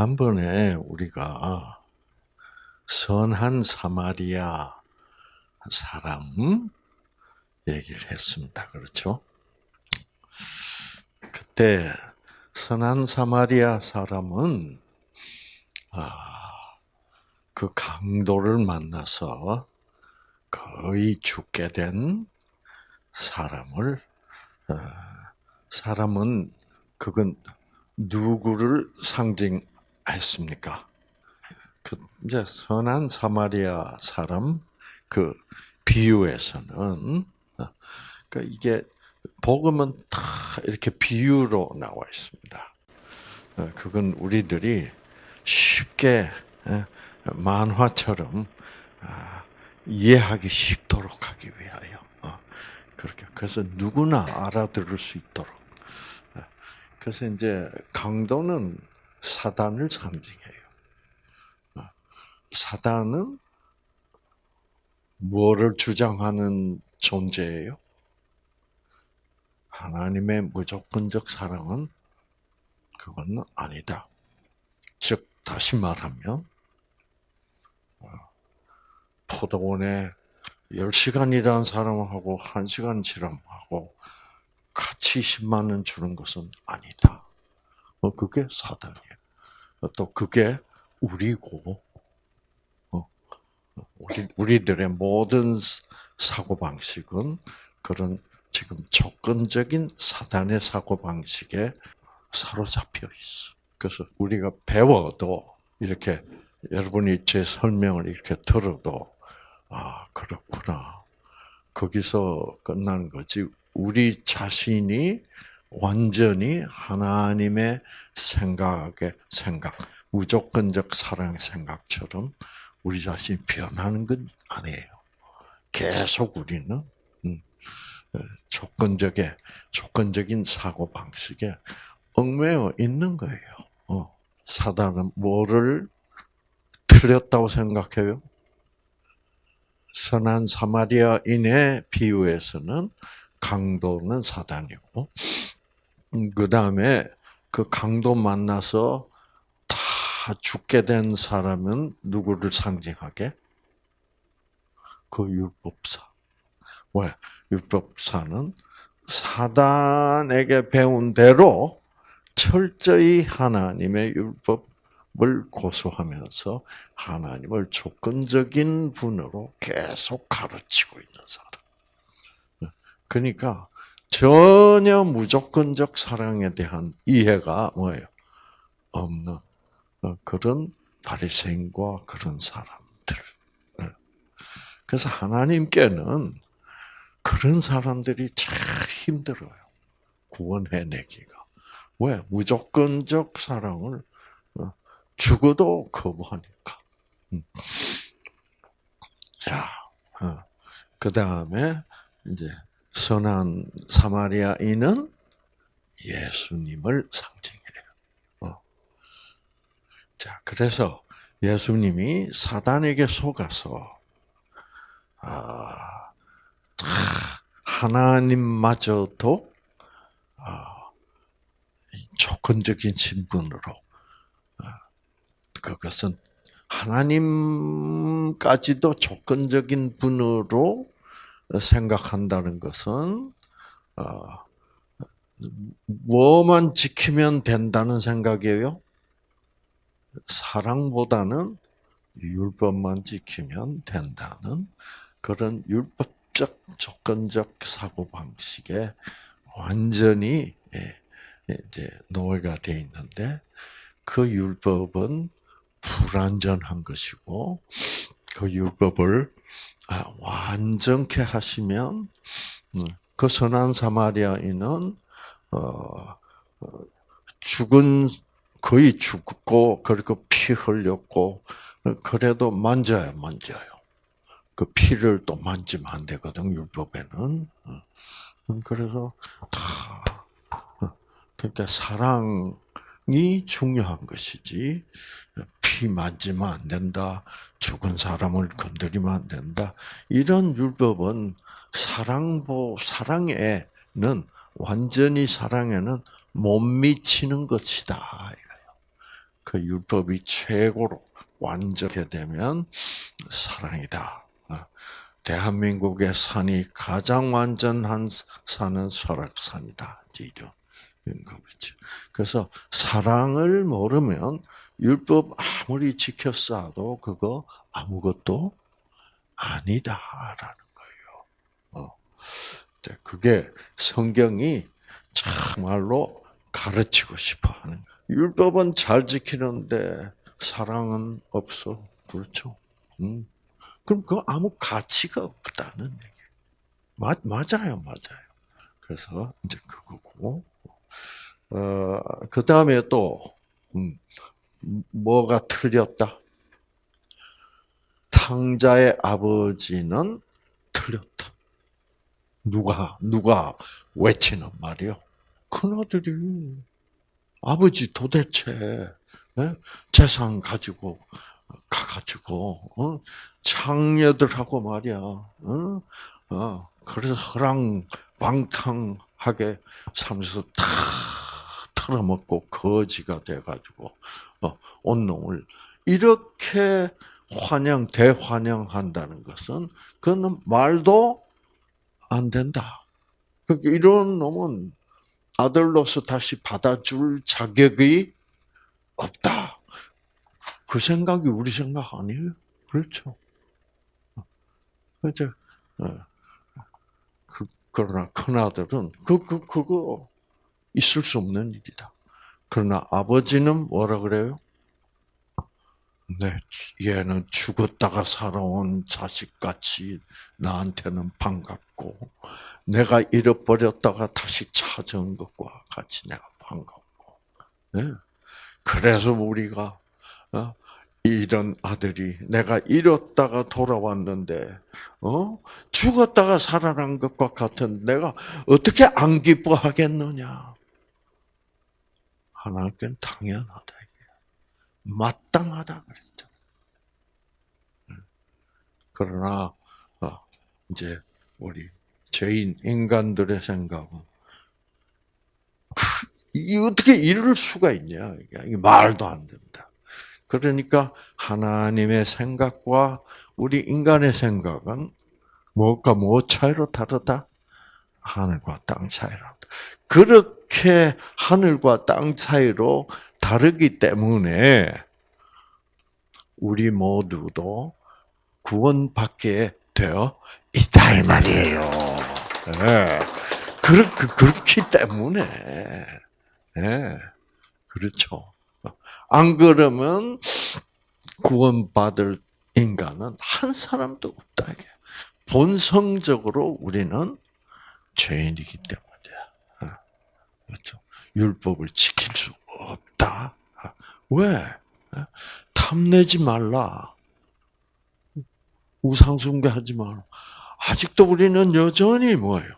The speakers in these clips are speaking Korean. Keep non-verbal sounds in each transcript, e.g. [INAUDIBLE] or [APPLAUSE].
지난번에 우리가 선한 사마리아 사람 얘기를 했습니다. 그렇죠? 그때 선한 사마리아 사람은 아, 그 강도를 만나서 거의 죽게 된 사람을 어, 사람은 그건 누구를 상징 했습니까? 그 이제 선한 사마리아 사람 그 비유에서는 그 이게 복음은 다 이렇게 비유로 나와 있습니다. 어, 그건 우리들이 쉽게 만화처럼 아, 이해하기 쉽도록 하기 위하여 어, 그렇게 그래서 누구나 알아들을 수 있도록 그래서 이제 강도는 사단을 상징해요. 어, 사단은 뭐를 주장하는 존재예요? 하나님의 무조건적 사랑은 그건 아니다. 즉 다시 말하면 어, 포도원에 10시간이라는 사람하고 1시간 지람하고 같이 10만 원 주는 것은 아니다. 어, 그게 사단이에요. 또 그게 우리고, 어, 우리, 우리들의 모든 사고방식은 그런 지금 조건적인 사단의 사고방식에 사로잡혀 있어. 그래서 우리가 배워도 이렇게 여러분이 제 설명을 이렇게 들어도 아 그렇구나 거기서 끝나는 거지 우리 자신이 완전히 하나님의 생각의 생각, 무조건적 사랑의 생각처럼 우리 자신이 변하는 건 아니에요. 계속 우리는 음, 조건적의 조건적인 사고 방식에 얽매여 있는 거예요. 어, 사단은 뭐를 틀렸다고 생각해요? 선한 사마리아인의 비유에서는 강도는 사단이고, 음, 그 다음에 그 강도 만나서 다 죽게 된 사람은 누구를 상징하게? 그 율법사. 왜? 율법사는 사단에게 배운 대로 철저히 하나님의 율법을 고수하면서 하나님을 조건적인 분으로 계속 가르치고 있는 사람. 그러니까 전혀 무조건적 사랑에 대한 이해가 뭐예요? 없는 어, 그런 바리새인과 그런 사람들. 예. 그래서 하나님께는 그런 사람들이 참 힘들어요. 구원해내기가. 왜? 무조건적 사랑을 어, 죽어도 거부하니까. 음. 자, 어, 그 다음에 이제 선한 사마리아인은 예수님을 상징해요. 어. 자, 그래서 예수님이 사단에게 속아서 아, 하나님마저도 아, 조건적인 신분으로 아, 그것은 하나님까지도 조건적인 분으로 생각한다는 것은 어, 뭐만 지키면 된다는 생각이에요? 사랑보다는 율법만 지키면 된다는 그런 율법적 조건적 사고 방식에 완전히 예, 이제 노예가 돼 있는데 그 율법은 불완전한 것이고 그 율법을 아, 완전케 하시면 음, 그 선한 사마리아인은 어, 어, 죽은 거의 죽고 그리고 피 흘렸고 그래도 만져야 만져요. 그 피를 또 만지면 안 되거든 율법에는. 음, 그래서 다 그러니까 사랑이 중요한 것이지 피 만지면 안 된다. 죽은 사람을 건드리면 안 된다. 이런 율법은 사랑보 사랑에는 완전히 사랑에는 못 미치는 것이다 이거예요. 그 율법이 최고로 완전하게 되면 사랑이다. 어, 대한민국의 산이 가장 완전한 산은 설악산이다. 이런 거겠죠. 그래서 사랑을 모르면 율법 아무리 지켰어도 그거 아무것도 아니다라는 거예요. 어. 네, 그게 성경이 정말로 가르치고 싶어 하는. 율법은 잘 지키는데 사랑은 없어. 그렇죠? 음. 그럼 그 아무 가치가 없다는 얘기. 맞 맞아요, 맞아요. 그래서 이제 그거고. 어, 그 다음에 또 음, 뭐가 틀렸다? 탕자의 아버지는 틀렸다. 누가 누가 외치는 말이요? 큰아들이 아버지 도대체 예? 재산 가지고 가가지고 어? 창녀들하고 말이야. 어? 어, 그래서 허랑 방탕하게 살면서 다 털어먹고 거지가 돼가지고 어, 온 놈을 이렇게 환영 대환영한다는 것은 그는 말도 안 된다. 그러니까 이런 놈은 아들로서 다시 받아줄 자격이 없다. 그 생각이 우리 생각 아니에요? 그렇죠. 그죠? 그, 그러나 큰아들은, 그, 그, 그거 있을 수 없는 일이다. 그러나 아버지는 뭐라 그래요? 네, 얘는 죽었다가 살아온 자식같이 나한테는 반갑고, 내가 잃어버렸다가 다시 찾은 것과 같이 내가 반갑고, 네. 그래서 우리가, 어? 이런 아들이 내가 잃었다가 돌아왔는데, 어? 죽었다가 살아난 것과 같은 내가 어떻게 안 기뻐하겠느냐? 하나님께는 당연하다. 마땅하다 그랬죠. 그러나 어, 이제 우리 죄인 인간들의 생각은 이 어떻게 이럴 수가 있냐? 이게 말도 안 된다. 그러니까 하나님의 생각과 우리 인간의 생각은 뭐가 뭐 차이로 다르다? 하늘과 땅 차이로. 그렇게 하늘과 땅 차이로 다르기 때문에 우리 모두도 구원받게 되어 있다 이 말이에요. 네. 그렇, 그렇기 때문에 네. 그렇죠. 안 그러면 구원받을 인간은 한 사람도 없다. 본성적으로 우리는 죄인이기 때문이야. 그렇죠. 율법을 지킬 수 없다. 왜? 탐내지 말라. 우상숭배하지 말라. 아직도 우리는 여전히 뭐예요?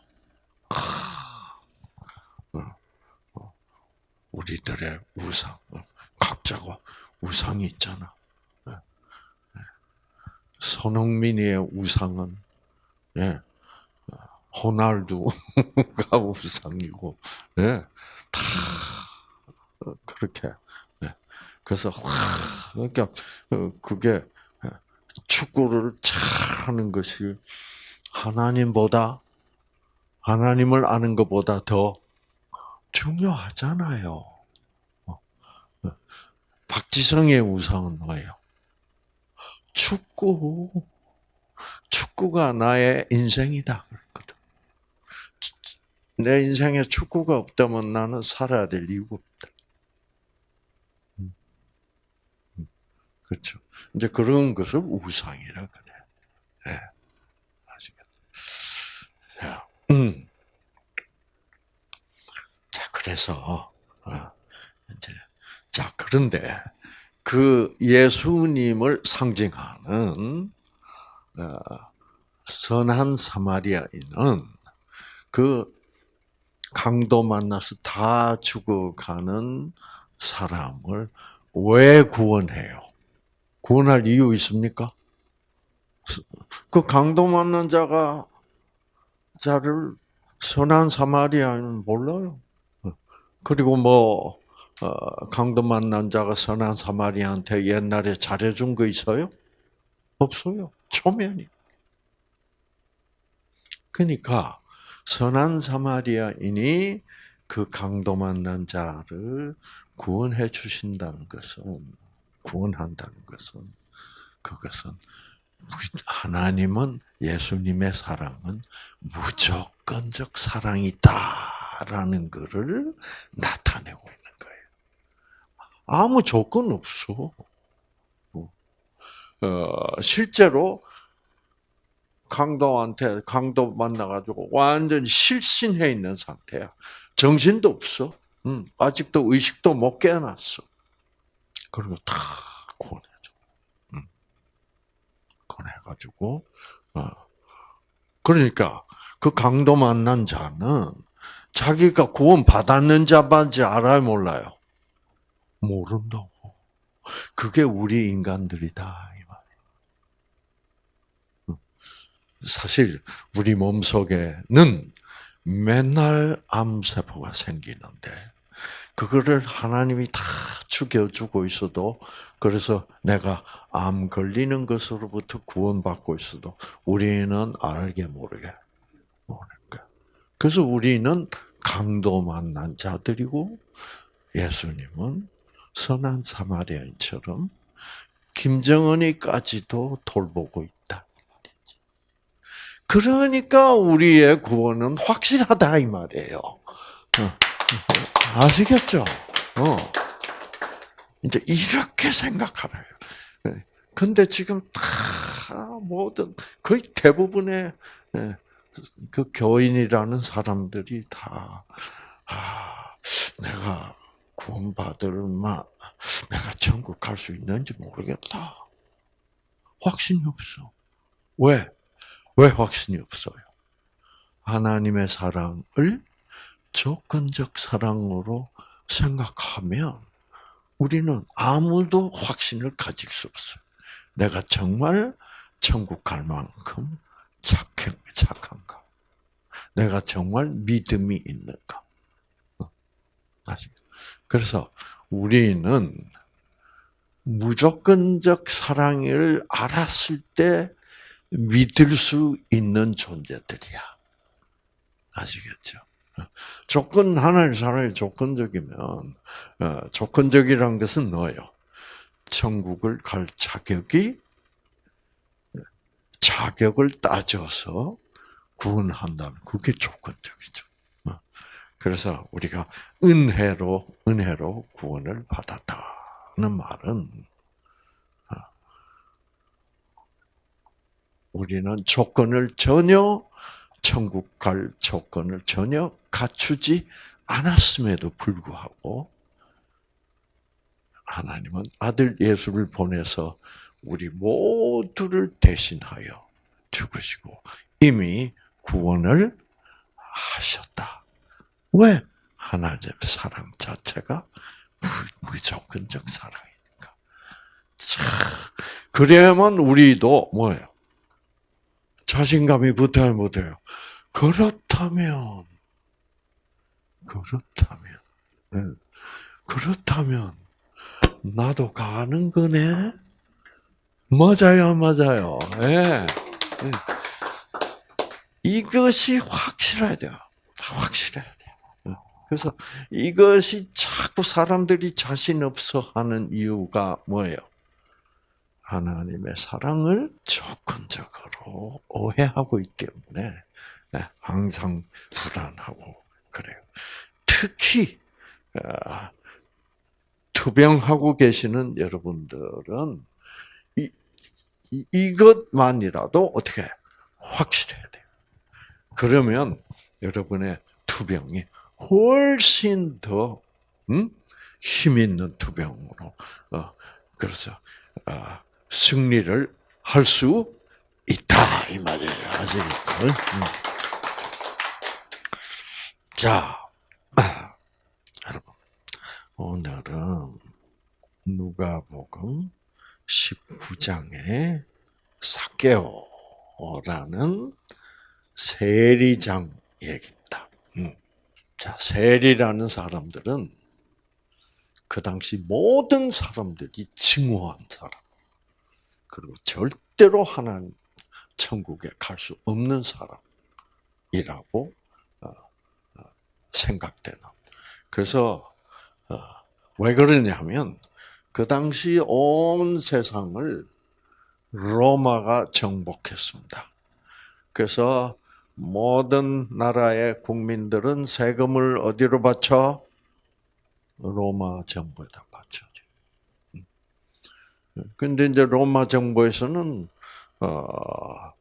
어, 어, 우리들의 우상, 어, 각자가 우상이 있잖아. 손흥민의 우상은 예, 호날두가 [LAUGHS] 우상이고, 예, 다 그렇게. 네. 그래서 그러니까 어, 그게 예, 축구를 잘하는 것이 하나님보다 하나님을 아는 것보다 더 중요하잖아요. 어, 어. 박지성의 우상은 뭐예요? 축구. 축구가 나의 인생이다. 내 인생에 축구가 없다면 나는 살아야 될 이유가 없다. 음. 음. 그렇죠. 이제 그런 것을 우상이라 그래. 예. 아시겠죠? 음. 자, 그래서, 어, 이제, 자, 그런데, 그 예수님을 상징하는, 어, 선한 사마리아인은 그 강도 만나서 다 죽어가는 사람을 왜 구원해요? 구원할 이유 있습니까? 그 강도 만난 자가 자를 선한 사마리아는 몰라요. 그리고 뭐 어, 강도 만난 자가 선한 사마리한테 옛날에 잘해준 거 있어요? 없어요. 초면이. 그러니까 선한 사마리아인이 그 강도 만난 자를 구원해 주신다는 것은 구원한다는 것은 그것은 하나님은 예수님의 사랑은 무조건적 사랑이다라는 것을 나타내고 있는 거예요. 아무 조건 없어. 어, 실제로 강도한테 강도 만나가지고 완전 실신해 있는 상태야. 정신도 없어. 음, 아직도 의식도 못 깨어났어. 그리고 다 구원해줘. 음. 구원해가지고, 어. 그러니까 그 강도 만난 자는 자기가 구원 받았는 자인지 알아요, 몰라요? 모른다고. 그게 우리 인간들이다 이 말이에요. 음. 사실 우리 몸 속에는 맨날 암세포가 생기는데 그거를 하나님이 다 죽여주고 있어도 그래서 내가 암 걸리는 것으로부터 구원받고 있어도 우리는 알게 모르게 거야. 그래서 우리는 강도 만난 자들이고 예수님은 선한 사마리아인처럼 김정은이까지도 돌보고 있다. 그러니까 우리의 구원은 확실하다 이 말이에요. 어. 아시겠죠? 어. 이제 이렇게 생각하래요. 네. 근데 지금 다 모든 거의 대부분의 예, 그 교인이라는 사람들이 다 아, 내가 구원받을 마 내가 천국 갈 수 있는지 모르겠다. 확신이 없어. 왜? 왜 확신이 없어요? 하나님의 사랑을 조건적 사랑으로 생각하면 우리는 아무도 확신을 가질 수 없어요. 내가 정말 천국 갈 만큼 착한, 착한가? 내가 정말 믿음이 있는가? 어, 그래서 우리는 무조건적 사랑을 알았을 때 믿을 수 있는 존재들이야. 아시겠죠? 조건 하나님 사랑이 조건적이면 어, 조건적이라는 것은 뭐예요? 천국을 갈 자격이 자격을 따져서 구원한다는 그게 조건적이죠. 어. 그래서 우리가 은혜로 은혜로 구원을 받았다는 말은 우리는 조건을 전혀 천국 갈 조건을 전혀 갖추지 않았음에도 불구하고 하나님은 아들 예수를 보내서 우리 모두를 대신하여 죽으시고 이미 구원을 하셨다. 왜? 하나님의 사랑 자체가 무조건적 사랑이니까. 자, 그래야만 우리도 뭐예요? 자신감이 붙어야 못해요. 그렇다면, 그렇다면, 네. 그렇다면, 나도 가는 거네? 맞아요, 맞아요. 예. 네. 이것이 확실해야 돼요. 확실해야 돼요. 그래서 이것이 자꾸 사람들이 자신 없어 하는 이유가 뭐예요? 하나님의 사랑을 조건적으로 오해하고 있기 때문에 네, 항상 불안하고 그래요. 특히 아, 투병하고 계시는 여러분들은 이, 이것만이라도 어떻게 확실해야 돼요. 그러면 여러분의 투병이 훨씬 더 음? 힘 있는 투병으로 어, 그래서 아, 승리를 할 수 있다 이 말이에요. 아시겠죠? 음. 자, [CLEARS THROAT] 여러분 오늘은 누가복음 19장의 사개오라는 세리장 얘기입니다. 음. 자, 세리라는 사람들은 그 당시 모든 사람들이 증오한 사람. 그리고 절대로 하나님 천국에 갈 수 없는 사람이라고 어, 어, 생각되는. 그래서 어, 왜 그러냐면 그 당시 온 세상을 로마가 정복했습니다. 그래서 모든 나라의 국민들은 세금을 어디로 바쳐? 로마 정부에다 바쳐죠. 근데 이제 로마 정부에서는 어,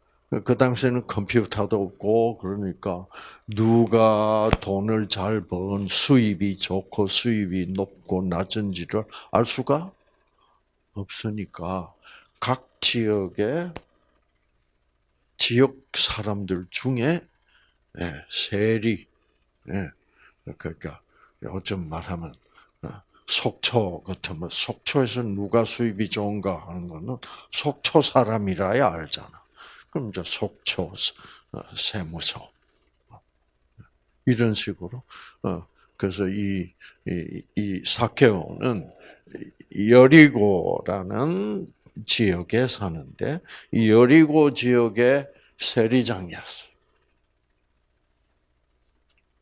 그 당시에는 컴퓨터도 없고 그러니까 누가 돈을 잘 번 수입이 좋고 수입이 높고 낮은지를 알 수가 없으니까 각 지역의 지역 사람들 중에 예, 세리 예, 그러니까 요즘 말하면 어, 속초 같으면 속초에서 누가 수입이 좋은가 하는 거는 속초 사람이라야 알잖아. 그럼 이제 속초 어, 세무서 이런 식으로 어, 그래서 이, 이, 이 사케오는 여리고라는 지역에 사는데 이 여리고 지역의 세리장이었어.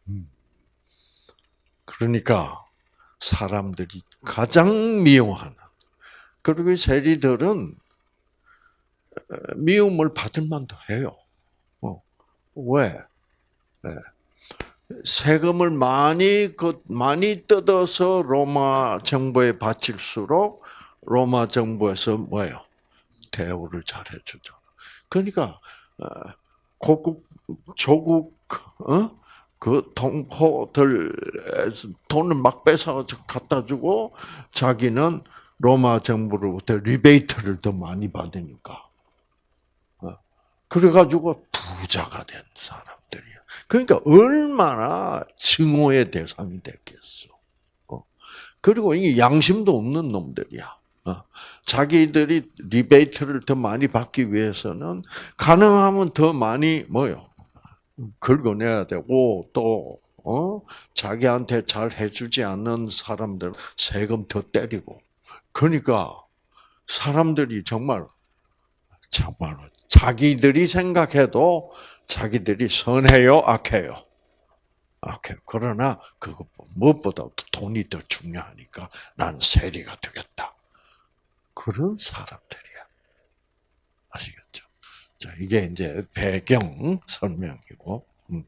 음. 그러니까 사람들이 가장 미워하는 그리고 세리들은 미움을 받을 만도 해요. 어. 왜? 네. 세금을 많이 그 많이 뜯어서 로마 정부에 바칠수록 로마 정부에서 뭐예요? 대우를 잘 해 주죠. 그러니까 어, 고국 조국 어? 그 동포들 돈을 막 뺏어 갖다 주고 자기는 로마 정부로부터 리베이트를 더 많이 받으니까 어, 그래가지고 부자가 된 사람들이야. 그러니까 얼마나 증오의 대상이 됐겠어. 그리고 이게 양심도 없는 놈들이야. 어. 자기들이 리베이트를 더 많이 받기 위해서는 가능하면 더 많이 뭐요 긁어내야 되고 또 어? 자기한테 잘 해주지 않는 사람들 세금 더 때리고 그러니까 사람들이 정말 정말 자기들이 생각해도 자기들이 선해요 악해요 악해요 그러나 그거 무엇보다 돈이 더 중요하니까 난 세리가 되겠다 그런 사람들이야. 아시겠죠? 자, 이게 이제 배경 설명이고. 음.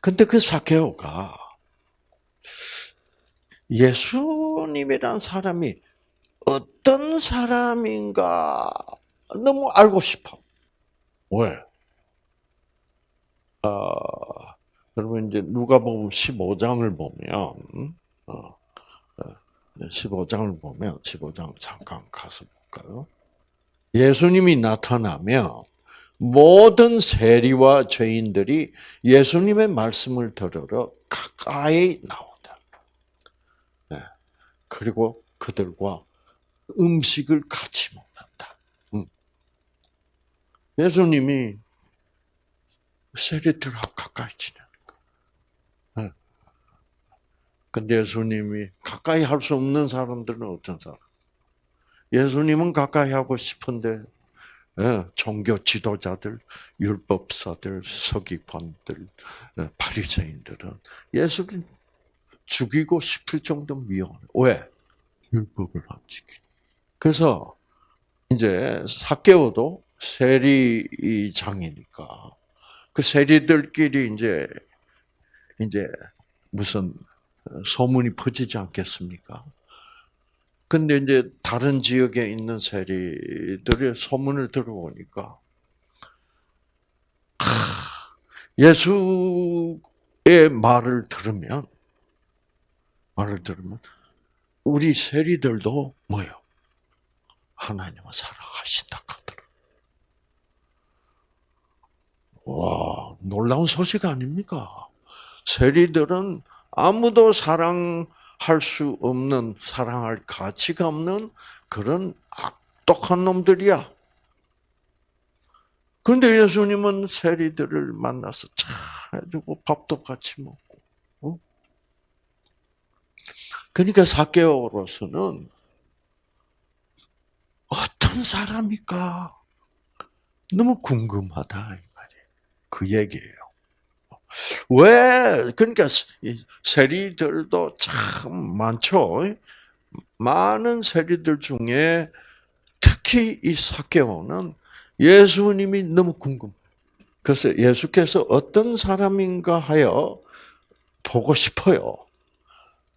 근데 그 사케오가 예수님이란 사람이 어떤 사람인가 너무 알고 싶어. 왜? 어, 여러분 이제 누가복음 15장을 보면 어, 15장을 보면 15장 잠깐 가서 볼까요? 예수님이 나타나면 모든 세리와 죄인들이 예수님의 말씀을 들으러 가까이 나온다. 네. 그리고 그들과 음식을 같이 먹는다. 음. 예수님이 세리들하고 가까이 지내. 근데 예수님이 가까이 할 수 없는 사람들은 어떤 사람? 예수님은 가까이 하고 싶은데 예, 종교 지도자들, 율법사들, 서기관들, 예, 바리새인들은 예수를 죽이고 싶을 정도 미워해. 왜? 율법을 안 지키. 그래서 이제 사개오도 세리장이니까 그 세리들끼리 이제 이제 무슨 소문이 퍼지지 않겠습니까? 근데 이제 다른 지역에 있는 세리들의 소문을 들어보니까 예수의 말을 들으면 말을 들으면 우리 세리들도 뭐요? 하나님을 사랑하신다 하더라. 와 놀라운 소식 아닙니까? 세리들은 아무도 사랑 할 수 없는, 사랑할 가치가 없는 그런 악독한 놈들이야. 근데 예수님은 세리들을 만나서 잘 해주고 밥도 같이 먹고, 어? 그러니까 사케오로서는 어떤 사람일까 너무 궁금하다 이 말이에요. 그 얘기예요. 왜 그러니까 세리들도 참 많죠. 많은 세리들 중에 특히 이 사케오는 예수님이 너무 궁금. 그래서 예수께서 어떤 사람인가 하여 보고 싶어요.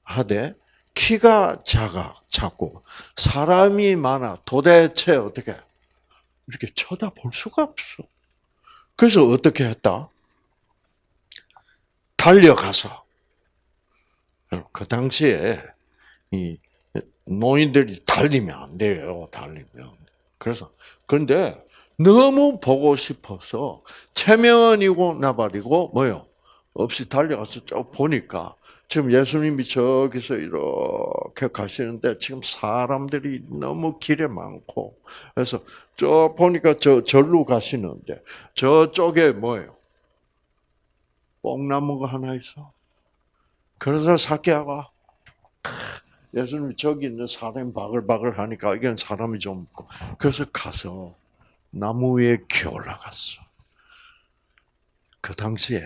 하되 키가 작아 작고 사람이 많아 도대체 어떻게 이렇게 쳐다볼 수가 없어. 그래서 어떻게 했다? 달려가서 그 당시에 이 노인들이 달리면 안 돼요. 달리면 그래서 그런데 너무 보고 싶어서 체면이고 나발이고 뭐요 없이 달려가서 쭉 보니까 지금 예수님이 저기서 이렇게 가시는데 지금 사람들이 너무 길에 많고 그래서 저 보니까 저 절로 가시는데 저쪽에 뭐예요? 뽕나무가 하나 있어. 그래서 사케아가 예수님이 저기 있는 사람이 바글바글 하니까 이건 사람이 좀 없고 그래서 가서 나무 위에 기어 올라갔어. 그 당시에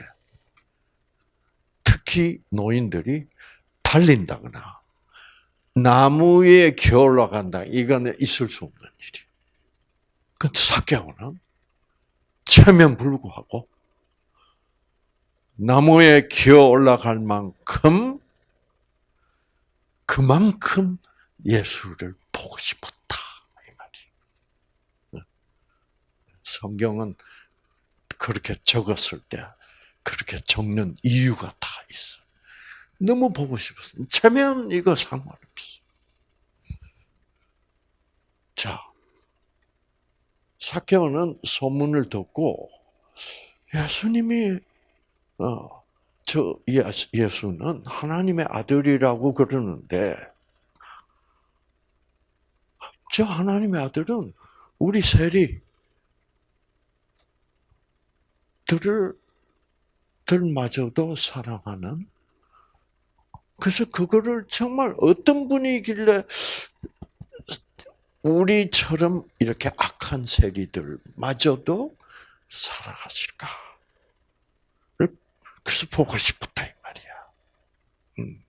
특히 노인들이 달린다거나 나무 위에 기어 올라간다. 이거는 있을 수 없는 일이. 근데 사개오는 체면 불구하고 나무에 기어 올라갈 만큼 그만큼 예수를 보고 싶었다 이 말이. 성경은 그렇게 적었을 때 그렇게 적는 이유가 다 있어. 너무 보고 싶었어. 체면 이거 상관없어. 자, 사케오는 소문을 듣고 예수님이 어, 저 예수는 하나님의 아들이라고 그러는데 저 하나님의 아들은 우리 세리 들을 들마저도 사랑하는 그래서 그거를 정말 어떤 분이길래 우리처럼 이렇게 악한 세리들마저도 사랑하실까? 그래서 보고 싶었다 이 말이야. 음.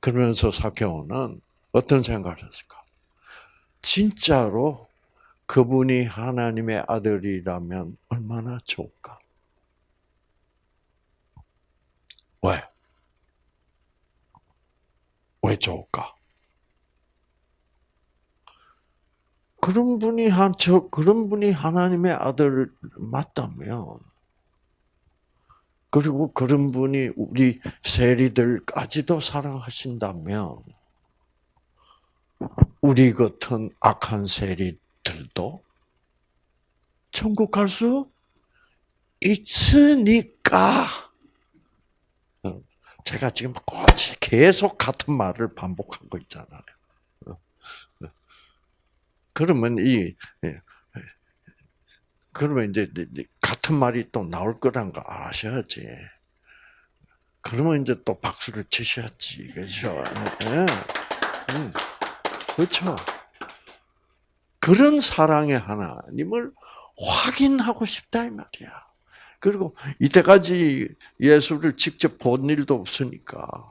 그러면서 사케오는 어떤 생각을 했을까? 진짜로 그분이 하나님의 아들이라면 얼마나 좋을까? 왜? 왜 좋을까? 그런 분이 한, 저, 그런 분이 하나님의 아들 맞다면, 그리고 그런 분이 우리 세리들까지도 사랑하신다면, 우리 같은 악한 세리들도 천국 갈 수 있으니까, 제가 지금 꼬치 계속 같은 말을 반복하고 있잖아요. 그러면 이 예, 그러면 이제 같은 말이 또 나올 거란 걸 아셔야지. 그러면 이제 또 박수를 치셔야지, 그렇죠? 네. 음, 그렇죠. 그런 사랑의 하나님을 확인하고 싶다 이 말이야. 그리고 이때까지 예수를 직접 본 일도 없으니까,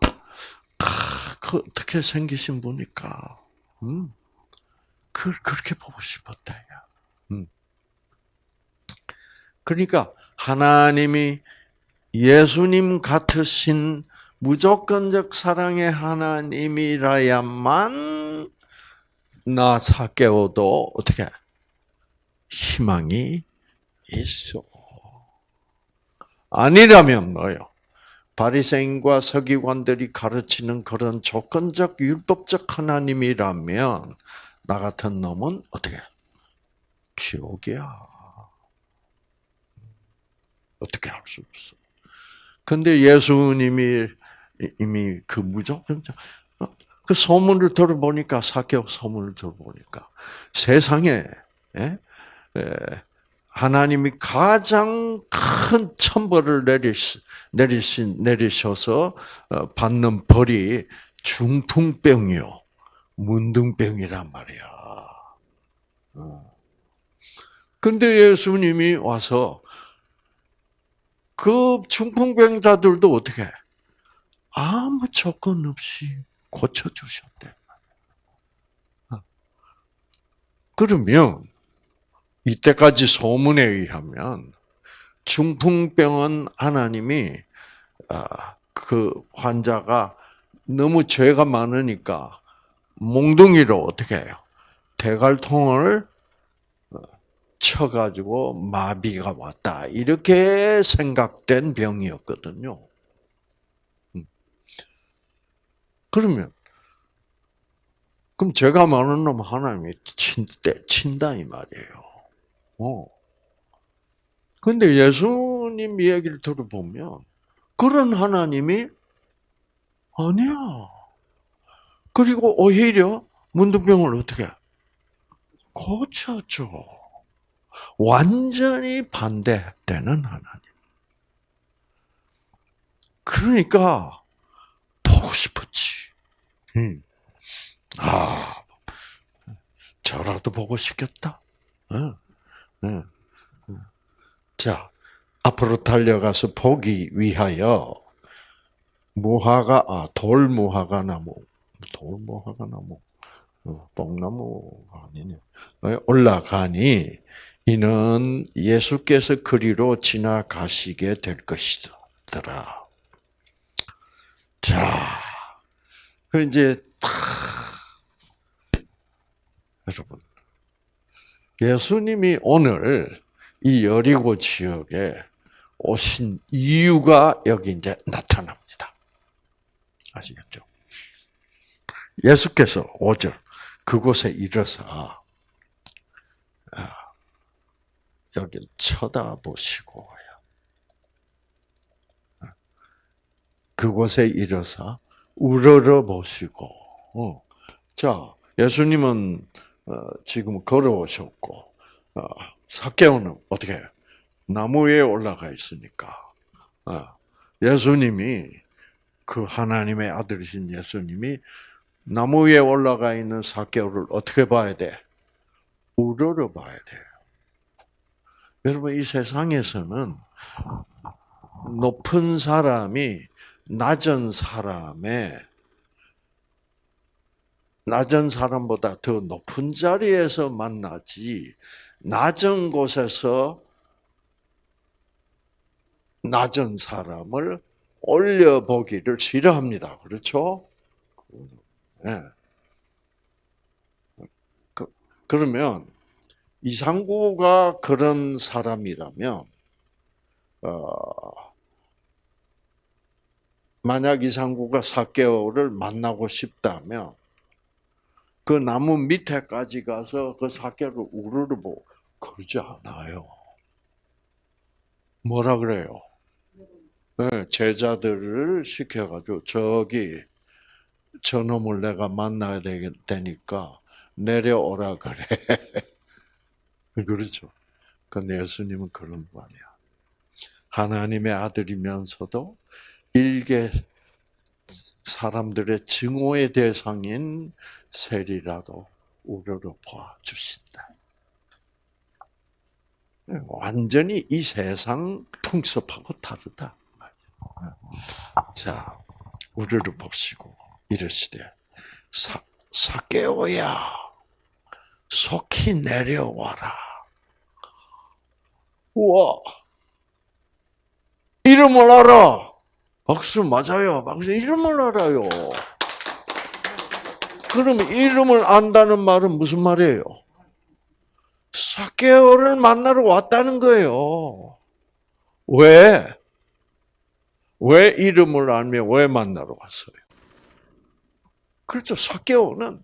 아, 그 어떻게 생기신 분일까? 음, 그 그렇게 보고 싶었다, 야. 음. 그러니까 하나님이 예수님 같으신 무조건적 사랑의 하나님이라야만 나 사개오도 어떻게 희망이 있어. 아니라면 뭐요? 바리새인과 서기관들이 가르치는 그런 조건적 율법적 하나님이라면 나 같은 놈은 어떻게 지옥이야. 어떻게 할 수 없어. 근데 예수님이 이미 그 무조건적 그 소문을 들어보니까 사격 소문을 들어보니까 세상에 예? 예, 하나님이 가장 큰 천벌을 내리시, 내리신, 내리셔서 어, 받는 벌이 중풍병이요. 문둥병이란 말이야. 어. 근데 예수님이 와서 그 중풍병자들도 어떻게 아무 조건 없이 고쳐주셨대. 어. 그러면 이때까지 소문에 의하면 중풍병은 하나님이 아, 그 환자가 너무 죄가 많으니까 몽둥이로 어떻게 해요? 대갈통을 어, 쳐가지고 마비가 왔다 이렇게 생각된 병이었거든요. 음. 그러면 그럼 죄가 많은 놈 하나님이 친, 친다 이 말이에요. 어. 근데 예수님 이야기를 들어보면 그런 하나님이 아니야. 그리고 오히려 문둥병을 어떻게 고쳐줘. 완전히 반대되는 하나님. 그러니까 보고 싶었지. 음. 아, 저라도 보고 싶겠다. 어. 네. 자, 앞으로 달려가서 보기 위하여 무화과, 아, 돌무화과 나무, 돌무화과 나무, 어, 뽕나무가 아니네. 올라가니 이는 예수께서 그리로 지나가시게 될 것이더라. 자, 그 이제 탁 여러분 예수님이 오늘 이 여리고 지역에 오신 이유가 여기 이제 나타납니다. 아시겠죠? 예수께서 5절 그곳에 이르서 아, 여기를 쳐다보시고 아, 그곳에 이르서 우러러 보시고 어. 자 예수님은 어, 지금 걸어오셨고 어, 사케오는 어떻게 해요? 나무 위에 올라가 있으니까 어, 예수님이 그 하나님의 아들이신 예수님이 나무 위에 올라가 있는 사케오를 어떻게 봐야 돼? 우러러 봐야 돼요. 여러분 이 세상에서는 높은 사람이 낮은 사람의 낮은 사람보다 더 높은 자리에서 만나지 낮은 곳에서 낮은 사람을 올려보기를 싫어합니다. 그렇죠? 네. 그, 그러면 이상구가 그런 사람이라면 어, 만약 이상구가 사개월을 만나고 싶다면 그 나무 밑에까지 가서 그 사개를 우르르 그러지 않아요. 뭐라 그래요? 네, 제자들을 시켜가지고 저기 저놈을 내가 만나야 되니까 내려오라 그래. [LAUGHS] [LAUGHS] 그렇죠. 근데 예수님은 그런 거 아니야. 하나님의 아들이면서도 일개 사람들의 증오의 대상인 세리라도 우러러 봐 주신다. 완전히 이 세상 풍습하고 다르다. 자, 우리를 보시고 이러시되 사, 사개오야 속히 내려와라. 우와 이름을 알아. 박수 맞아요. 박수 이름을 알아요. 그럼 이름을 안다는 말은 무슨 말이에요? 사케오를 만나러 왔다는 거예요. 왜? 왜 이름을 알며 왜 만나러 왔어요? 그렇죠. 사케오는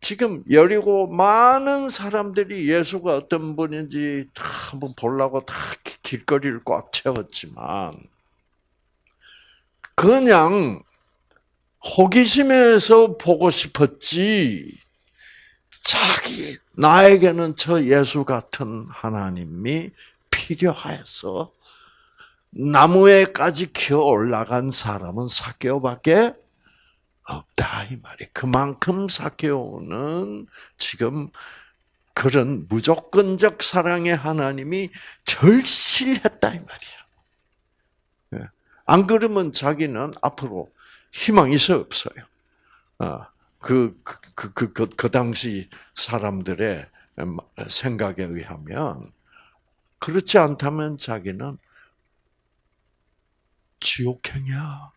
지금 여리고 많은 사람들이 예수가 어떤 분인지 다 한번 보려고 다 길거리를 꽉 채웠지만 그냥 호기심에서 보고 싶었지 자기 나에게는 저 예수 같은 하나님이 필요하여서 나무에까지 기어 올라간 사람은 사케오밖에 없다 이 말이. 그만큼 사케오는 지금 그런 무조건적 사랑의 하나님이 절실했다 이 말이야. 예. 안 그러면 자기는 앞으로 희망이 있어 없어요. 그, 그, 그, 그, 그, 그 당시 사람들의 생각에 의하면, 그렇지 않다면 자기는 지옥행이야.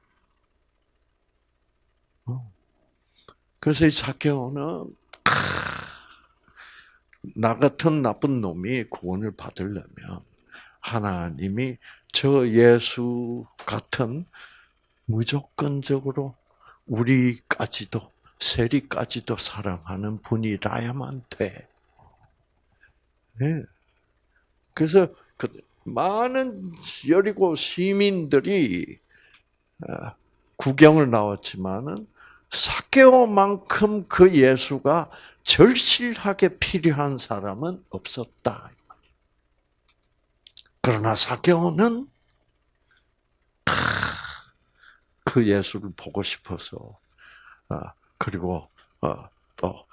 어. 그래서 이 사케오는 나 같은 나쁜 놈이 구원을 받으려면 하나님이 저 예수 같은 무조건적으로 우리까지도 세리까지도 사랑하는 분이라야만 돼. 네. 그래서 그 많은 여리고 시민들이 어, 구경을 나왔지만은 사케오만큼 그 예수가 절실하게 필요한 사람은 없었다. 그러나 사케오는 그 예수를 보고 싶어서 어, 그리고 어, 또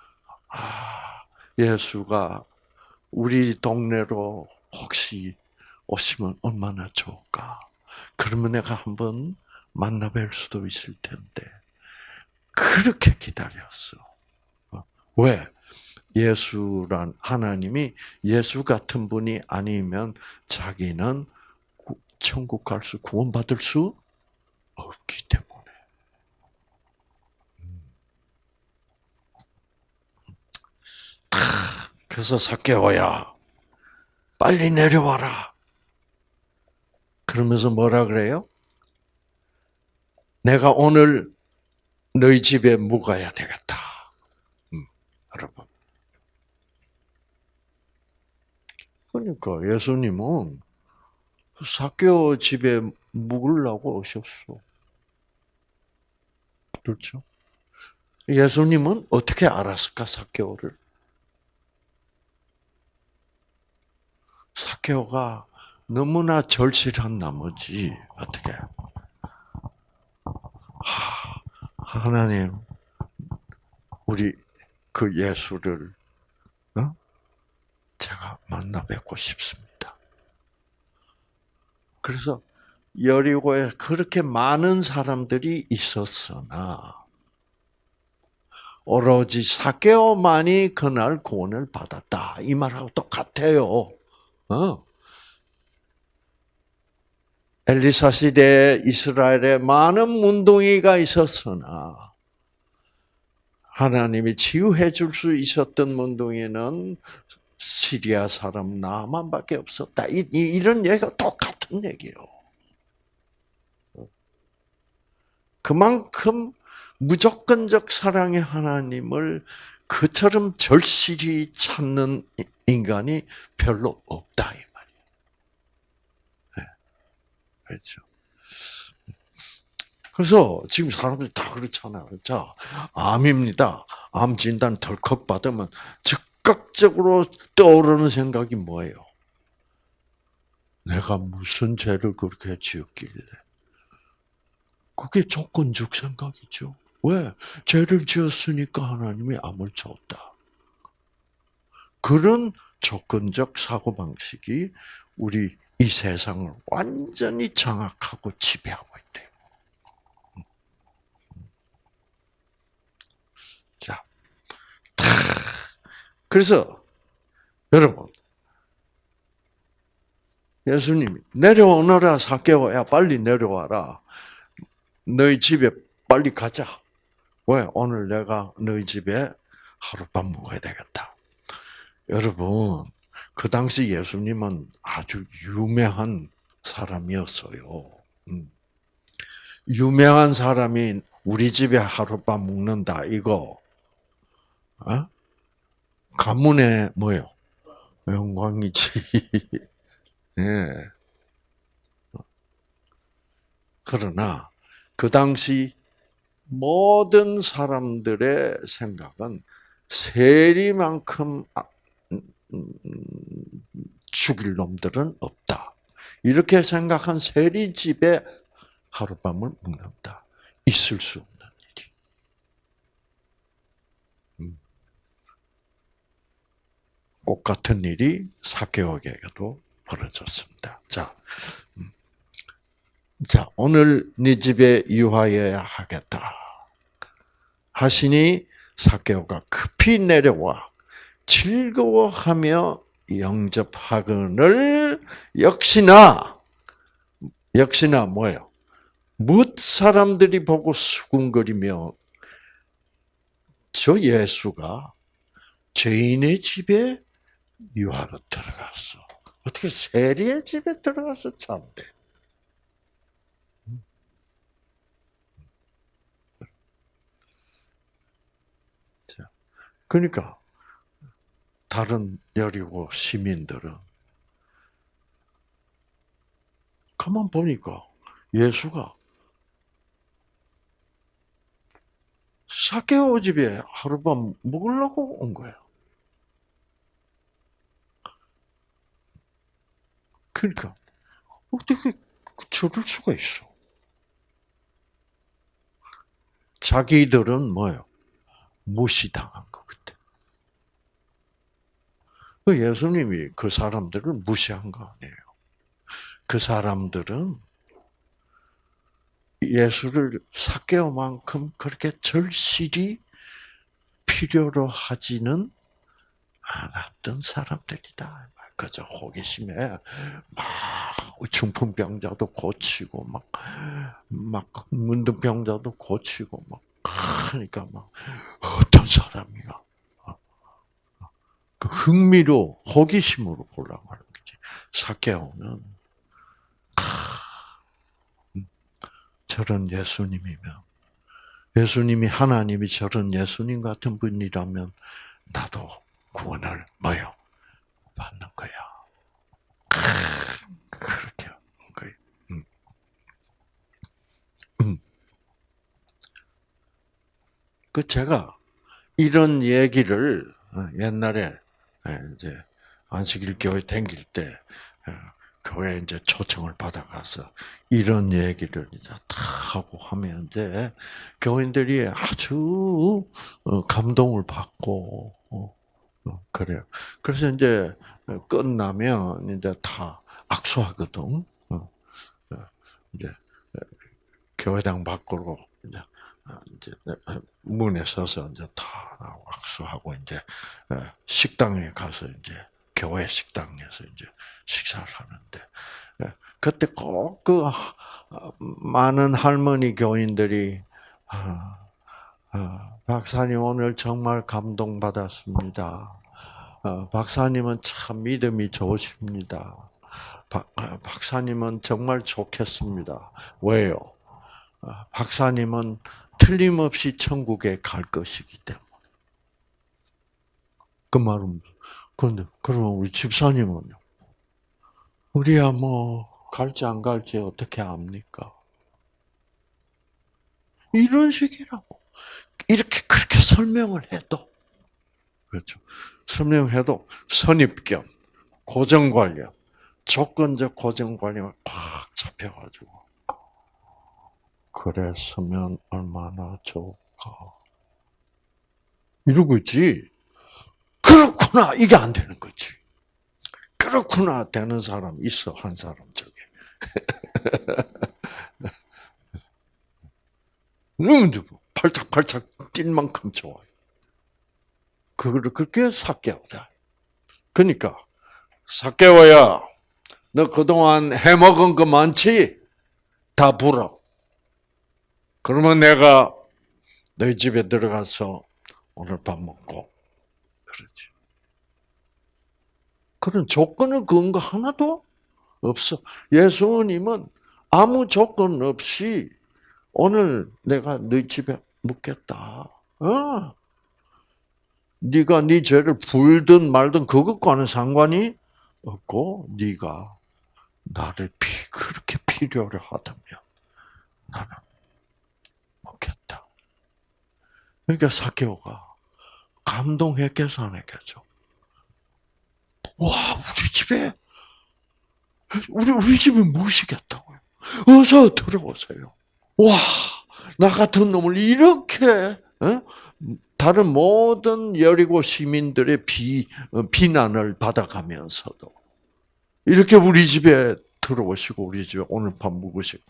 아, 예수가 우리 동네로 혹시 오시면 얼마나 좋을까? 그러면 내가 한번 만나 뵐 수도 있을 텐데 그렇게 기다렸어. 어, 왜? 예수란 하나님이 예수 같은 분이 아니면 자기는 천국 갈 수, 구원받을 수 없기 때문에. 그래서 사케오야, 빨리 내려와라. 그러면서 뭐라 그래요? 내가 오늘 너희 집에 묵어야 되겠다. 음, 여러분. 그러니까 예수님은 사케오 집에 묵으려고 오셨어. 그렇죠? 예수님은 어떻게 알았을까 사케오를? 사케오가 너무나 절실한 나머지 어떻게 하, 하나님 우리 그 예수를 어? 제가 만나 뵙고 싶습니다. 그래서 여리고에 그렇게 많은 사람들이 있었으나 오로지 사케오만이 그날 구원을 받았다. 이 말하고 똑같아요. 어? 엘리사 시대 이스라엘에 많은 문둥이가 있었으나 하나님이 치유해 줄 수 있었던 문둥이는 시리아 사람 나만밖에 없었다. 이, 런 얘기가 똑같은 얘기예요. 그만큼 무조건적 사랑의 하나님을 그처럼 절실히 찾는 인간이 별로 없다 이 말이에요. 네. 그렇죠. 그래서 지금 사람들이 다 그렇잖아요. 자, 암입니다. 암 진단 덜컥 받으면 즉각적으로 떠오르는 생각이 뭐예요? 내가 무슨 죄를 그렇게 지었길래? 그게 조건적 생각이죠. 왜? 죄를 지었으니까 하나님이 암을 줬다. 그런 조건적 사고방식이 우리 이 세상을 완전히 장악하고 지배하고 있대요. 자, 그래서 여러분, 예수님이 내려오너라 사개오야 빨리 내려와라. 너희 집에 빨리 가자. 왜? 오늘 내가 너희 집에 하룻밤 묵어야 되겠다. 여러분, 그 당시 예수님은 아주 유명한 사람이었어요. 음. 유명한 사람이 우리 집에 하룻밤 묵는다, 이거, 어? 가문의 뭐요? 영광이지. [LAUGHS] 예. 그러나, 그 당시 모든 사람들의 생각은 세리만큼 아, 죽일 놈들은 없다. 이렇게 생각한 세리 집에 하룻밤을 묵는다. 있을 수 없는 일이. 음. 꽃 같은 일이 사개오에게도 벌어졌습니다. 자, 음. 자 오늘 네 집에 유하여야 하겠다 하시니 사개오가 급히 내려와 즐거워하며 영접하거늘 역시나 역시나 뭐예요? 뭇 사람들이 보고 수군거리며 저 예수가 죄인의 집에 유하러 들어갔어. 어떻게 세리의 집에 들어가서 참대? 그러니까 다른 여리고 시민들은 가만 보니까 예수가 사케오 집에 하룻밤 묵으려고 온 거예요. 그러니까 어떻게 저럴 수가 있어? 자기들은 뭐요? 무시당한 것 같아. 그 예수님이 그 사람들을 무시한 거 아니에요. 그 사람들은 예수를 사개오만큼 그렇게 절실히 필요로 하지는 않았던 사람들이다. 그저 호기심에 막 중풍병자도 고치고 막 막 문둥병자도 고치고 막 하니까 막 어떤 사람이가 그 흥미로 호기심으로 보려고 하는 거지. 사케오는 음, 저런 예수님이면 예수님이 하나님이 저런 예수님 같은 분이라면 나도 구원을 뭐요 받는 거야. 그렇게 한 거예요. 음. 음. 그 제가 이런 얘기를 어, 옛날에 예, 이제 안식일 교회 댕길 때 예, 교회 이제 초청을 받아가서 이런 얘기를 이제 다 하고 하면 이제 교인들이 아주 어, 감동을 받고 어, 그래요. 그래서 이제 끝나면 이제 다 악수하거든. 이제 교회당 밖으로 이제 이제 [CLEARS THROAT] 문에 서서 이제 다 악수하고 이제 식당에 가서 이제 교회 식당에서 이제 식사를 하는데 그때 꼭 그 많은 할머니 교인들이 아, 아, 박사님 오늘 정말 감동받았습니다. 아, 박사님은 참 믿음이 좋으십니다. 박, 박사님은 정말 좋겠습니다. 왜요? 박사님은 틀림없이 천국에 갈 것이기 때문에. 그 말은, 근데, 그러면 우리 집사님은요? 우리야 뭐, 갈지 안 갈지 어떻게 압니까? 이런 식이라고. 이렇게, 그렇게 설명을 해도, 그렇죠. 설명해도 선입견, 고정관념, 조건적 고정관념을 꽉 잡혀가지고, 그랬으면 얼마나 좋을까. 이러고 있지. 그렇구나. 이게 안 되는 거지. 그렇구나. 되는 사람 있어. 한 사람 저게. 너무 팔짝팔짝 뛸 만큼 좋아요. 그거를 그렇게 삭개오다. 그러니까, 삭개오야, 너 그동안 해먹은 거 많지? 다 불어. 그러면 내가 너희 집에 들어가서 오늘 밥 먹고 그러지. 그런 조건을 그은 거 하나도 없어. 예수님은 아무 조건 없이 오늘 내가 너희 집에 묵겠다. 어. 네가 네 죄를 불든 말든 그것과는 상관이 없고 네가 나를 피 그렇게 필요로 하다면 나는 좋겠다. 그러니까 사케오가 감동했겠어, 안 했겠죠? 와, 우리 집에, 우리, 우리 집에 모시겠다고요. 어서 들어오세요. 와, 나 같은 놈을 이렇게, 어? 다른 모든 여리고 시민들의 비, 어, 비난을 받아가면서도, 이렇게 우리 집에 들어오시고, 우리 집에 오늘 밤 묵으시고,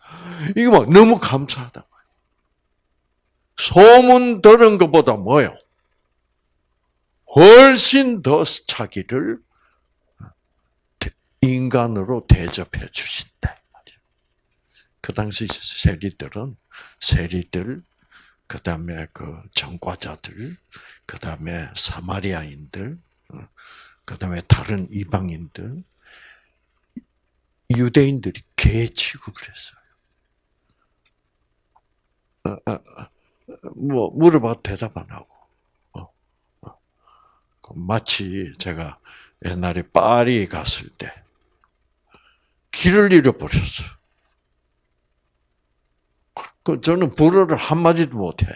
이거 막 너무 감사하다. 소문 들은 것보다 뭐요? 훨씬 더 자기를 인간으로 대접해 주신다. 그 당시 세리들은 세리들, 그 다음에 그 전과자들, 그 다음에 사마리아인들, 어, 그 다음에 다른 이방인들, 유대인들이 개 취급을 했어요. 어, 어, 뭐 물어봐도 대답 안 하고. 마치 제가 옛날에 파리 갔을 때 길을 잃어버렸어. 그 저는 불어를 한 마디도 못해.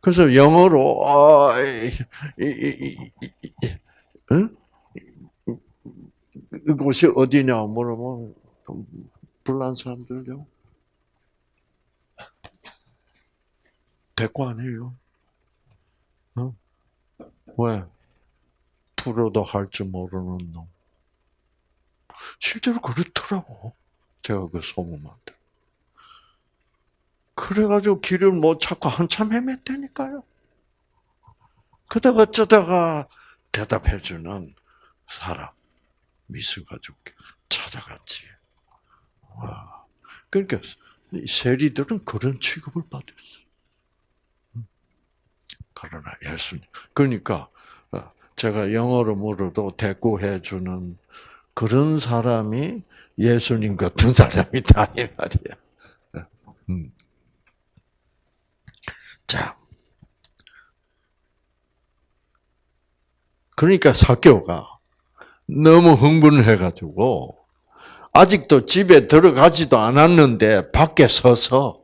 그래서 영어로 아, 이, 이, 이, 응? 이곳이 어디냐 물어보면 불난 사람들요. 대꾸 아니에요. 어? 왜? 불어도 할 줄 모르는 놈. 실제로 그렇더라고. 제가 그 소문만 들. 그래가지고 길을 못 찾고 한참 헤맸다니까요. 그러다가 어쩌다가 대답해주는 사람, 미술가족 찾아갔지. 와. 그러니까 세리들은 그런 취급을 받았어. 그러나 예수님. 그러니까 어, 제가 영어로 물어도 대꾸해 주는 그런 사람이 예수님 같은 [LAUGHS] 사람이다 이 말이야. 음. 자, 그러니까 사교가 너무 흥분을 해가지고 아직도 집에 들어가지도 않았는데 밖에 서서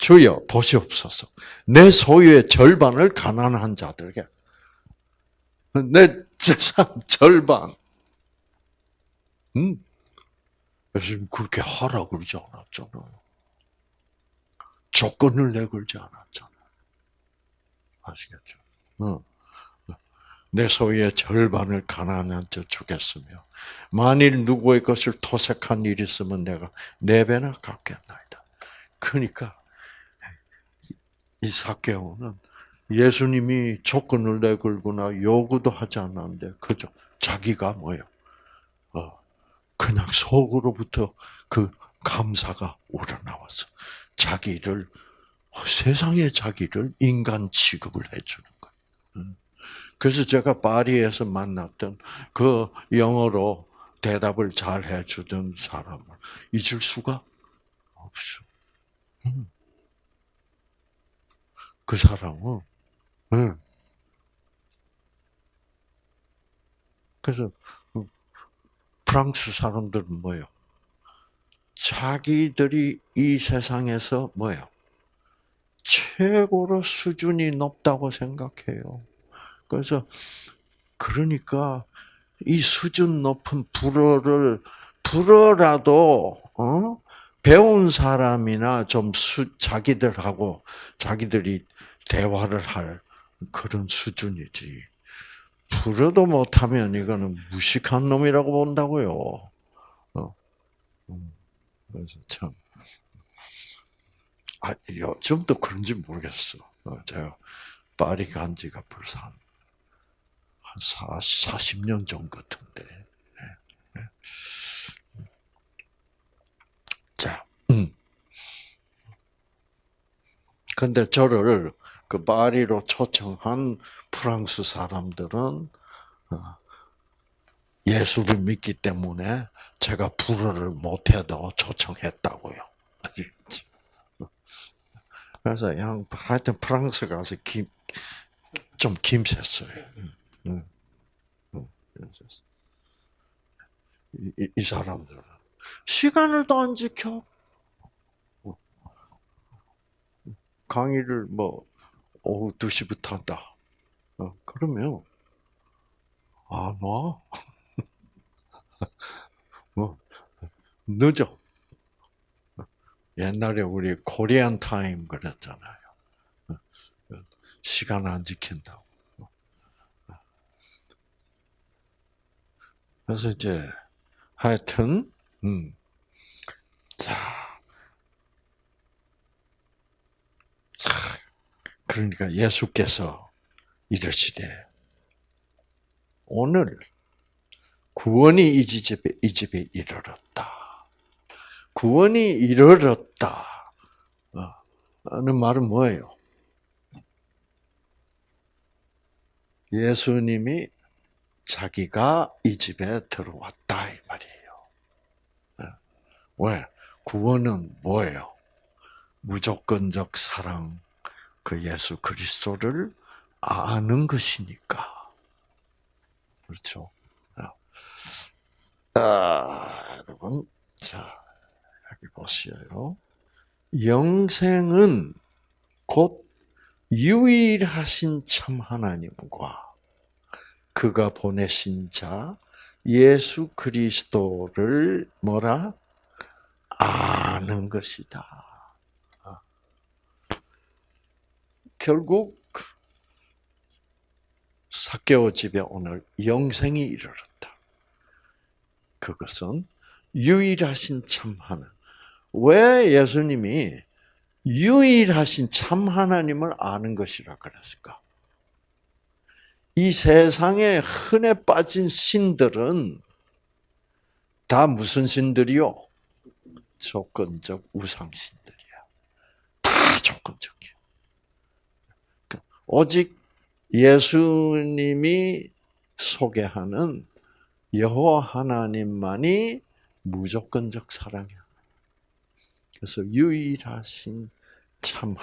주여 보시옵소서. 내 소유의 절반을 가난한 자들에게 내 재산 절반. 음. 예수님 그렇게 하라 그러지 않았잖아요. 조건을 내걸지 않았잖아요. 아시겠죠? 어. 내 소유의 절반을 가난한 자 주겠으며 만일 누구의 것을 토색한 일이 있으면 내가 네 배나 갚겠나이다. 그러니까 이 사개오는 예수님이 조건을 내걸거나 요구도 하지 않았는데 그저 자기가 뭐예요? 어, 그냥 속으로부터 그 감사가 우러나와서 자기를 세상에 자기를 인간 취급을 해주는 거예요. 음. 그래서 제가 파리에서 만났던 그 영어로 대답을 잘 해주던 사람을 잊을 수가 없어. 음. 그 사람은 네. 그래서 프랑스 사람들은 뭐요? 자기들이 이 세상에서 뭐요? 최고로 수준이 높다고 생각해요. 그래서 그러니까 이 수준 높은 불어를 불어라도 어? 배운 사람이나 좀 수, 자기들하고 자기들이 대화를 할 그런 수준이지. 불어도 못하면 이거는 무식한 놈이라고 본다고요. 어. 음. 그래서 참. 아, 요즘도 그런지 모르겠어. 어, 제가 파리 간 지가 벌써 한, 한 40년 전 같은데. 네, 네. 자, 음. 근데 저를 그 파리로 초청한 프랑스 사람들은 어, 예수를 믿기 때문에 제가 불어를 못해도 초청했다고요. [LAUGHS] 그래서 양 하여튼 프랑스 가서 김, 좀 김샜어요. 이, 이 사람들은 시간을 또안 지켜. 강의를 뭐 오후 2시부터 한다. 어, 그러면 안 와. [LAUGHS] 뭐 늦어. 옛날에 우리 코리안 타임 그랬잖아요. 시간 안 지킨다고. 그래서 이제 하여튼 음. 자. 자. 그러니까 예수께서 이러시되 오늘 구원이 이 집에 이 집에 이르렀다. 구원이 이르렀다. 하는 말은 뭐예요? 예수님이 자기가 이 집에 들어왔다 이 말이에요. 왜? 구원은 뭐예요? 무조건적 사랑 그 예수 그리스도를 아는 것이니까. 그렇죠? 아, 여러분, 자, 여기 보시요. 영생은 곧 유일하신 참 하나님과 그가 보내신 자 예수 그리스도를 뭐라 아는 것이다. 아. 결국 사개오 집에 오늘 영생이 이르렀다. 그것은 유일하신 참 하나. 왜 예수님이 유일하신 참 하나님을 아는 것이라 그랬을까? 이 세상에 흔해 빠진 신들은 다 무슨 신들이요? 조건적 우상신들이야. 다 조건적이야. 오직 예수님이 소개하는 여호와 하나님만이 무조건적 사랑이야. 그래서 유일하신 참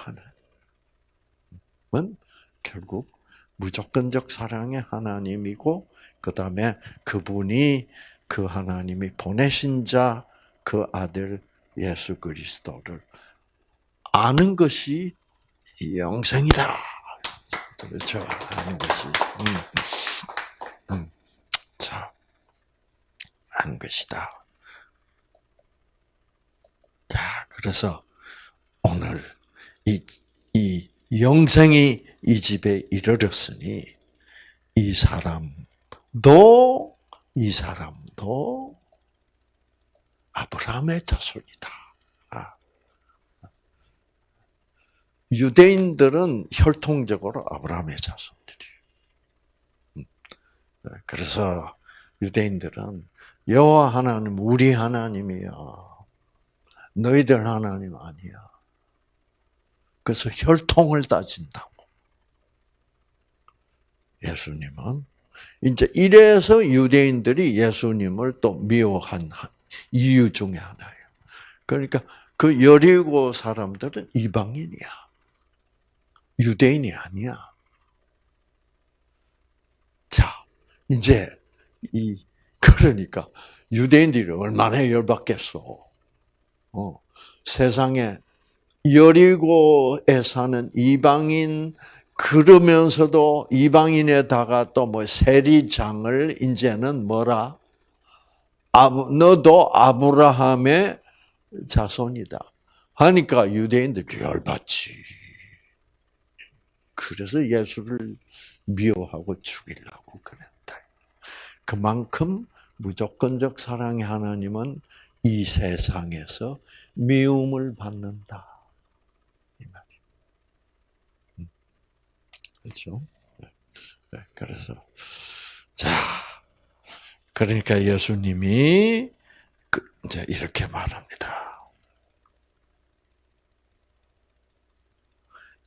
하나님은 결국 무조건적 사랑의 하나님이고 그 다음에 그분이 그 하나님이 보내신 자 그 아들 예수 그리스도를 아는 것이 영생이다. 그렇죠. 아는 것이. 음. 음. 자, 아는 것이다. 자, 그래서 오늘 이, 이 영생이 이 집에 이르렀으니 이 사람도 이 사람도 아브라함의 자손이다. 아. 유대인들은 혈통적으로 아브라함의 자손들이에요. 음. 그래서 유대인들은 여호와 하나님 우리 하나님이야. 너희들 하나님 아니야. 그래서 혈통을 따진다고. 예수님은 이제 이래서 유대인들이 예수님을 또 미워한 이유 중에 하나예요. 그러니까 그 여리고 사람들은 이방인이야. 유대인이 아니야. 자, 이제 이 그러니까 유대인들이 얼마나 열받겠어. 어, 세상에 여리고에 사는 이방인 그러면서도 이방인에다가 또 뭐 세리장을 이제는 뭐라 아브 너도 아브라함의 자손이다. 하니까 유대인들이 열받지. 그래서 예수를 미워하고 죽이려고 그랬다. 그만큼 무조건적 사랑의 하나님은 이 세상에서 미움을 받는다. 이 말이. 음. 그렇죠? 네. 그래서 자, 그러니까 예수님이 그 이제 이렇게 말합니다.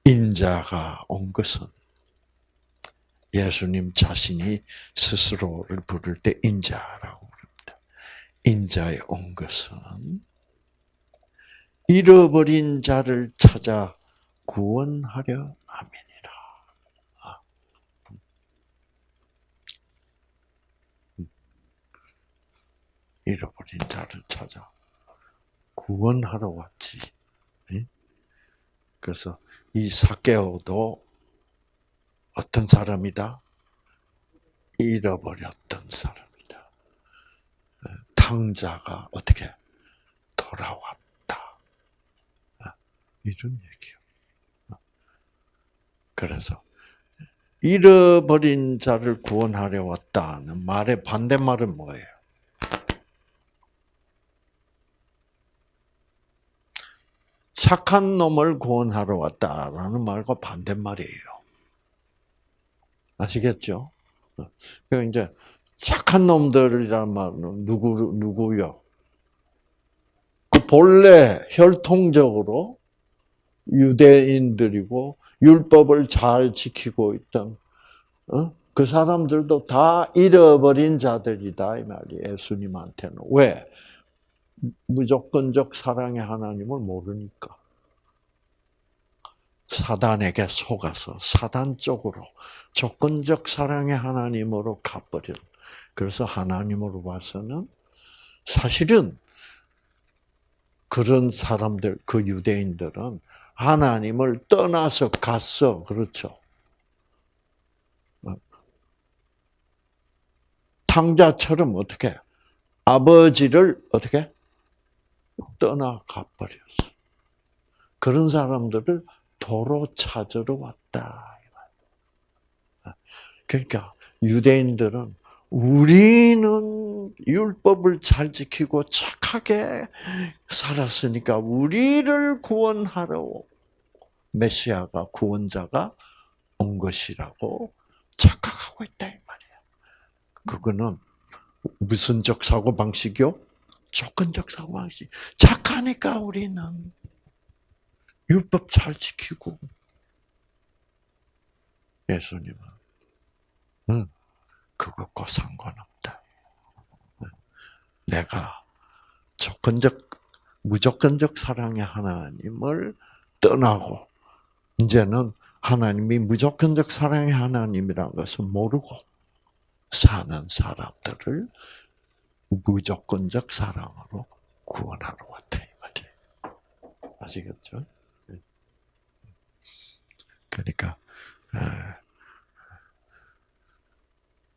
인자가 온 것은 예수님 자신이 스스로를 부를 때 인자라고 부릅니다. 인자에 온 것은 잃어버린 자를 찾아 구원하려 함이니라. 아. 잃어버린 자를 찾아 구원하러 왔지. 그래서 이 사케오도 어떤 사람이다? 잃어버렸던 사람이다. 탕자가 어떻게 돌아왔다. 이런 얘기요. 그래서 잃어버린 자를 구원하려 왔다는 말의 반대말은 뭐예요? 착한 놈을 구원하러 왔다라는 말과 반대말이에요. 아시겠죠? 그 이제 착한 놈들이란 말은 누구 누구요? 그 본래 혈통적으로 유대인들이고 율법을 잘 지키고 있던 어? 그 사람들도 다 잃어버린 자들이다 이 말이에요. 예수님한테는 왜? 무조건적 사랑의 하나님을 모르니까. 사단에게 속아서 사단 쪽으로 조건적 사랑의 하나님으로 가버린. 그래서 하나님으로 봐서는 사실은 그런 사람들, 그 유대인들은 하나님을 떠나서 갔어. 그렇죠. 탕자처럼 어떻게 아버지를 어떻게 떠나가 버렸어. 그런 사람들을 도로 찾으러 왔다. 그러니까 유대인들은 우리는 율법을 잘 지키고 착하게 살았으니까 우리를 구원하러 메시아가 구원자가 온 것이라고 착각하고 있다 이 말이야. 그거는 무슨 적 사고 방식이요? 조건적 사고 방식. 착하니까 우리는 율법 잘 지키고 예수님은 응, 그것과 상관없다. 내가 조건적 무조건적 사랑의 하나님을 떠나고 이제는 하나님이 무조건적 사랑의 하나님이라는 것을 모르고 사는 사람들을 무조건적 사랑으로 구원하러 왔다 이 말이에요. 아시겠죠? 그러니까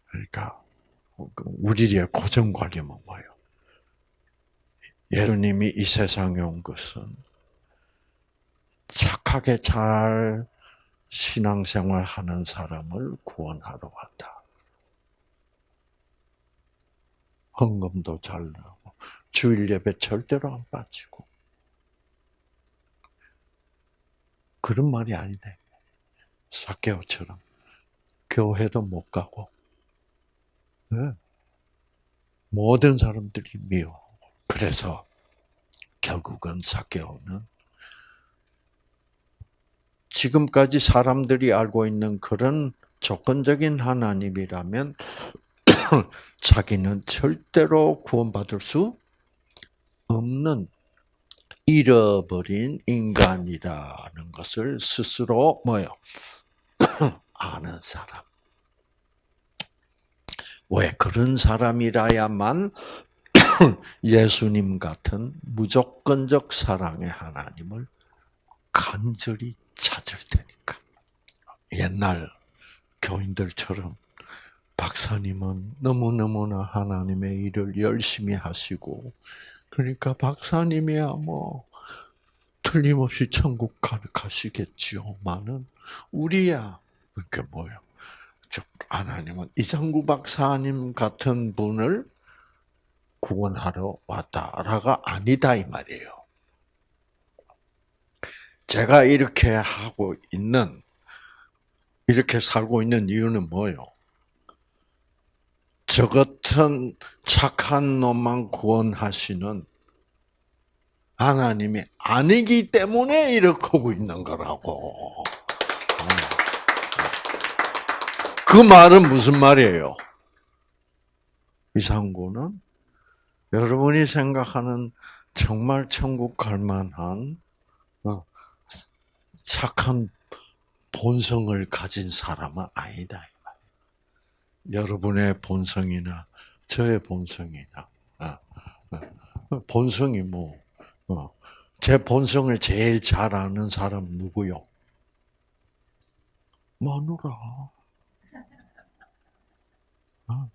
그러니까 그 우리의 고정 관념은 뭐예요? 예수님이 이 세상에 온 것은 착하게 잘 신앙생활 하는 사람을 구원하러 왔다. 헌금도 잘 나고 주일 예배 절대로 안 빠지고 그런 말이 아니네. 사케오처럼 교회도 못 가고 네. 모든 사람들이 미워. 그래서 결국은 사케오는 지금까지 사람들이 알고 있는 그런 조건적인 하나님이라면 [LAUGHS] 자기는 절대로 구원받을 수 없는 잃어버린 인간이라는 것을 스스로 뭐요? [CLEARS THROAT] 아는 사람. 왜 그런 사람이라야만 [CLEARS THROAT] 예수님 같은 무조건적 사랑의 하나님을 간절히 찾을 테니까. 옛날 교인들처럼 박사님은 너무너무나 하나님의 일을 열심히 하시고, 그러니까 박사님이야 뭐, 틀림없이 천국 가시겠지요. 많은 우리야. 그게 뭐예요? 즉, 하나님은 이상구 박사님 같은 분을 구원하러 왔다라가 아니다, 이 말이에요. 제가 이렇게 하고 있는, 이렇게 살고 있는 이유는 뭐예요? 저 같은 착한 놈만 구원하시는 하나님이 아니기 때문에 이렇게 하고 있는 거라고. 그 말은 무슨 말이에요? 이상구는 여러분이 생각하는 정말 천국 갈 만한 어, 착한 본성을 가진 사람은 아니다. 여러분의 본성이나 저의 본성이나 어, 어, 본성이 뭐 제 본성을 제일 잘 아는 사람 누구요? 마누라. 어?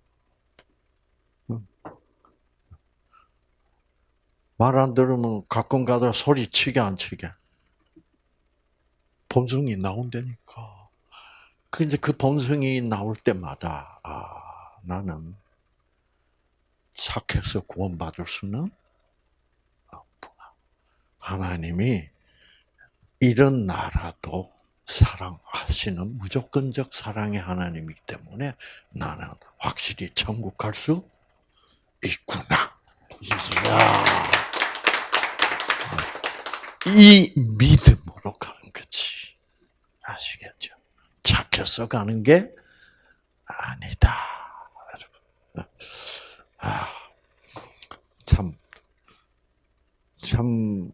말안 들으면 가끔 가다 소리 치게 안 치게. 본성이 나온다니까. 그 이제 그 본성이 나올 때마다 아 나는 착해서 구원받을 수는 없구나. 하나님이 이런 나라도 사랑하시는 무조건적 사랑의 하나님이기 때문에 나는 확실히 천국 갈 수 있구나. 이야. 이 믿음으로 가는 거지. 아시겠죠? 착해서 가는 게 아니다. 아, 참, 참,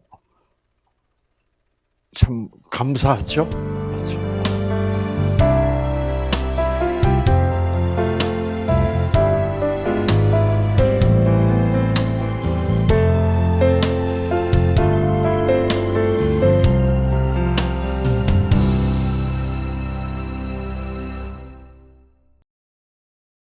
참 감사하죠? 맞죠?